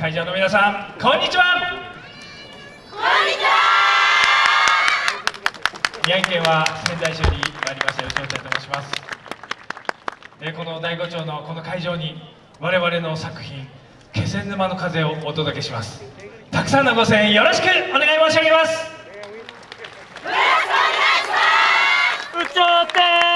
会場の皆さんこんにちは。こんにちは。宮城県は仙台市より参りました吉尾ちゃんと申します。えこの第五町のこの会場に我々の作品「気仙沼の風」をお届けします。たくさんのご声援よろしくお願い申し上げます。宇頂天構え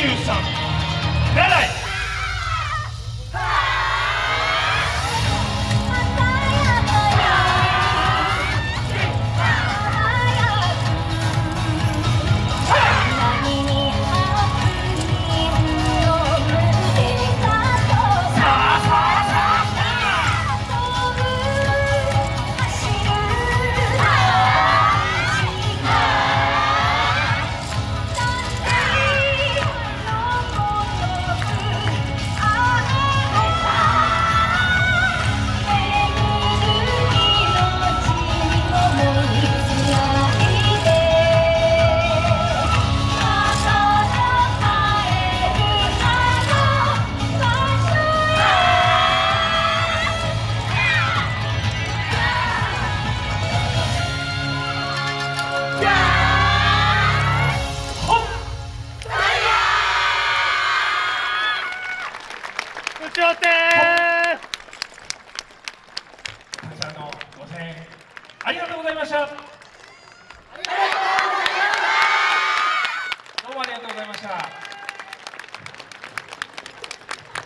2023奈良部長たくさんのご声援ありがとうございました。どうもありがとうございました。